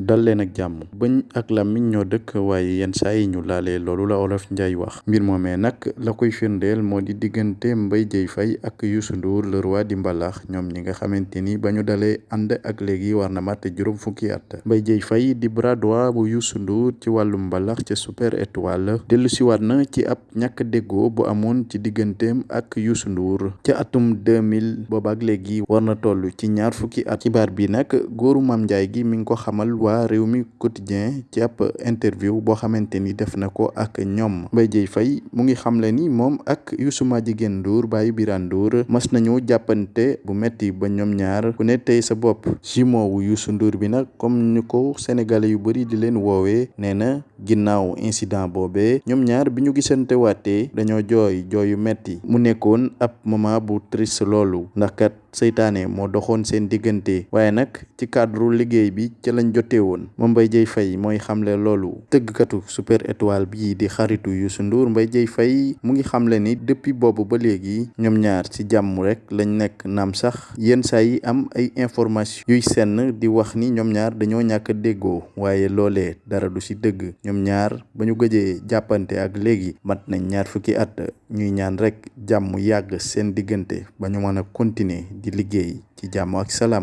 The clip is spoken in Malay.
dal leen ak jàmm. Bëñ ak làmmiñ ñoo dëkk waaye yenn saa yi ñu laalee loolu la olof njaay wax. Mbir moomee nag la koy firndeel moo di diggante Mbaye Dieye Faye ak Youssou Ndour le roi di mbalax. Ñoom ñi nga xamante ni ba ñu dalee ànd ak léegi war na mat juróom fukki at. Mbaye Dieye Faye di bras droit bu Youssou Ndour ci wàllum mbalax ca super étoile. Dellu siwaat na ci ab ñàkk déggoo bu amoon ci digganteem ak Youssou Ndour. Ca atum 2000 boobaak léegi war na toll ci ñaar fukki at. Xibaar bi nag góoru Mame Ndiaye gi mi ngi ko xamal waa réew mi quotidien ci ab interview boo xamante ni def na ko ak ñoom Mbaye Dieye Faye mu ngi xamle ni moom ak Youssou Madjiguène Ndour baayu Birane Ndour mas nañu jàppante bu metti ba ñoom ñaar ku ne tey sa bopp. Jumeau wu Youssou Ndour bi nag comme ñu ko sénégalais yu bëri di leen woowee nee na ginnaaw incident boobee ñoom ñaar bi ñu gisante waatee dañoo jooy jooyu metti mu nekkoon ab moment bu triste loolu ndax kat seytaane moo doxoon seen diggante. Waaye nag ci cadre liggéey bi ca lañ jotee woon. Moom Mbaye Dieye Faye mooy xamle loolu. Tëggkatu super étoile bii di xaritu Youssou Ndour Mbaye Dieye Faye mu ngi xamle ni depuis boobu ba léegi ñoom ñaar ci jàmm rek lañ nekk naam sax. Yenn saa yi am ay information yuy senn di wax ni ñoom ñaar dañoo ñàkk déggoo. Waaye loolee dara du ci dëgg ñoom ñaar ba ñu gëjee jàppante ak léegi mat nañ ñaar fukki at ñuy ñaan rek jàmm yàgg seen diggante ba ñu mën a continuer di liggéey ci jàmm ak salaam